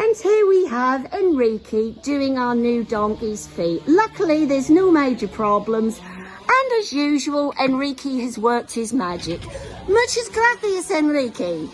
And here we have Enrique doing our new donkey's feet. Luckily, there's no major problems. And as usual, Enrique has worked his magic. Muchas gracias, Enrique.